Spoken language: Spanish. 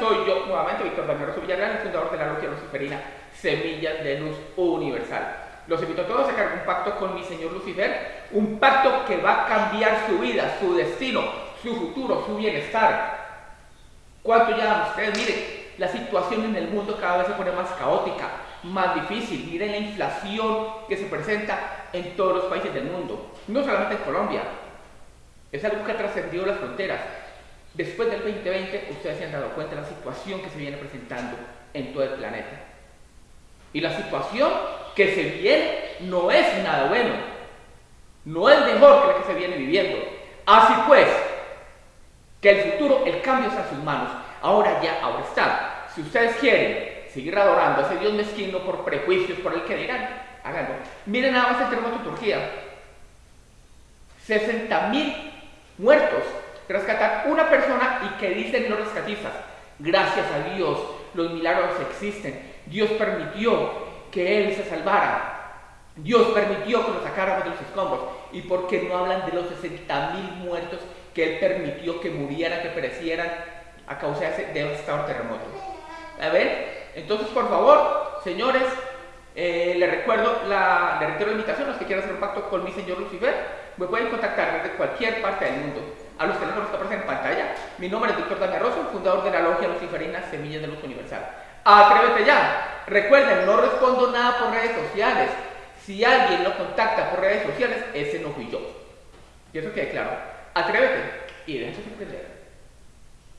soy yo nuevamente, Víctor Daniel Villarreal, el fundador de la Logia Luciferina Semillas de Luz Universal. Los invito a todos a sacar un pacto con mi señor Lucifer, un pacto que va a cambiar su vida, su destino, su futuro, su bienestar. ¿Cuánto ya ustedes? Miren, la situación en el mundo cada vez se pone más caótica, más difícil. Miren la inflación que se presenta en todos los países del mundo, no solamente en Colombia. Es algo que ha trascendido las fronteras. Después del 2020, ustedes se han dado cuenta de la situación que se viene presentando en todo el planeta. Y la situación que se viene no es nada bueno. No es mejor que la que se viene viviendo. Así pues, que el futuro, el cambio está en sus manos. Ahora ya, ahora está. Si ustedes quieren seguir adorando a ese Dios mezquino por prejuicios, por el que dirán, háganlo. Miren nada más el terremoto de Turquía. 60 mil muertos. Rescatar una persona y que dicen los rescatistas. Gracias a Dios, los milagros existen. Dios permitió que él se salvara. Dios permitió que lo sacáramos de los escombros. ¿Y por qué no hablan de los 60 mil muertos que Él permitió que murieran, que perecieran a causa de ese devastador terremoto? A ver, entonces por favor, señores, eh, les recuerdo, la, les reitero la invitación, los que quieran hacer un pacto con mi señor Lucifer, me pueden contactar desde cualquier parte del mundo. A los teléfonos que aparecen en pantalla. Mi nombre es Víctor Daniel Rosso, fundador de la Logia Luciferina Semillas de Luz Universal. Atrévete ya. Recuerden, no respondo nada por redes sociales. Si alguien lo contacta por redes sociales, ese no fui yo. Y eso quede claro. Atrévete y déjense sorprender.